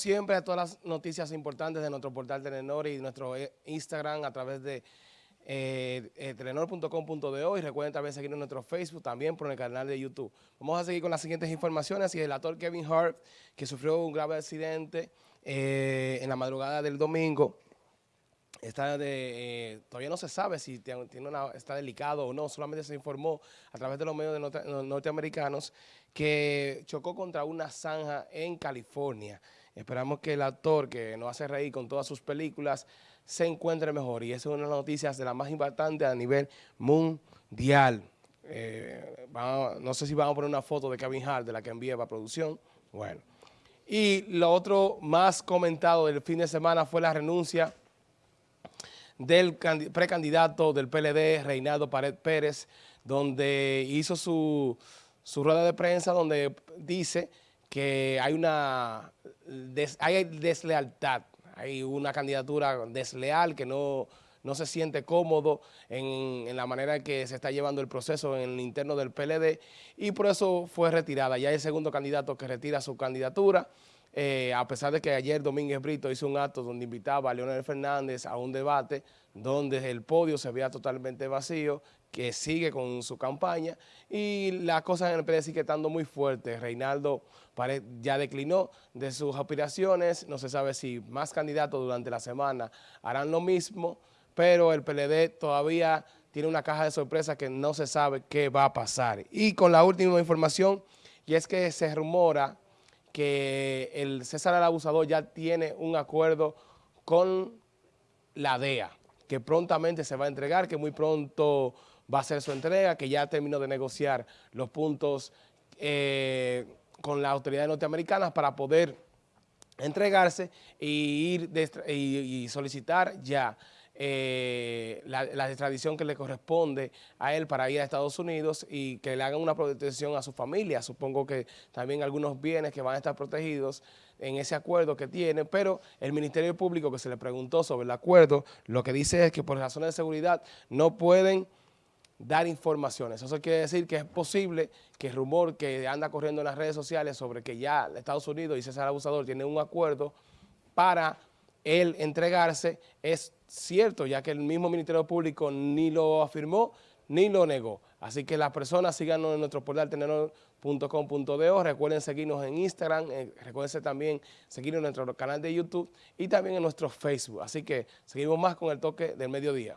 siempre a todas las noticias importantes de nuestro portal Telenor y nuestro eh, Instagram a través de eh, eh, telenor.com.de y recuerden también seguirnos en nuestro Facebook, también por el canal de YouTube. Vamos a seguir con las siguientes informaciones y el actor Kevin Hart, que sufrió un grave accidente en la madrugada del domingo, está de, todavía no se sabe si tiene está delicado o no, solamente se informó a través de los medios norteamericanos que chocó contra una zanja en California. Esperamos que el actor que nos hace reír con todas sus películas se encuentre mejor y esa es una de las noticias de las más importantes a nivel mundial. Eh, no sé si vamos a poner una foto de Kevin Hart de la que envía para producción. Bueno. Y lo otro más comentado del fin de semana fue la renuncia del precandidato del PLD, Reinaldo Pared Pérez, donde hizo su, su rueda de prensa donde dice que hay una hay deslealtad, hay una candidatura desleal que no, no se siente cómodo en, en, la manera que se está llevando el proceso en el interno del PLD y por eso fue retirada. Ya hay el segundo candidato que retira su candidatura, eh, a pesar de que ayer Domínguez Brito hizo un acto donde invitaba a Leonel Fernández a un debate donde el podio se veía totalmente vacío, que sigue con su campaña y las cosas en el PLD sigue estando muy fuertes. Reinaldo ya declinó de sus aspiraciones, no se sabe si más candidatos durante la semana harán lo mismo, pero el PLD todavía tiene una caja de sorpresa que no se sabe qué va a pasar. Y con la última información, y es que se rumora que el César el Abusador ya tiene un acuerdo con la DEA, que prontamente se va a entregar, que muy pronto va a ser su entrega, que ya terminó de negociar los puntos eh, con las autoridades norteamericanas para poder entregarse ir y solicitar ya eh, la, extradición que le corresponde a él para ir a Estados Unidos y que le hagan una protección a su familia. Supongo que también algunos bienes que van a estar protegidos en ese acuerdo que tiene, pero el Ministerio Público que se le preguntó sobre el acuerdo, lo que dice es que por razones de seguridad no pueden dar informaciones. Eso quiere decir que es posible que el rumor que anda corriendo en las redes sociales sobre que ya Estados Unidos y César Abusador tienen un acuerdo para el entregarse es cierto, ya que el mismo Ministerio Público ni lo afirmó ni lo negó. Así que las personas síganos en nuestro portal tenedor.com.de, recuerden seguirnos en Instagram, eh, recuerden también seguirnos en nuestro canal de YouTube y también en nuestro Facebook. Así que seguimos más con el toque del mediodía.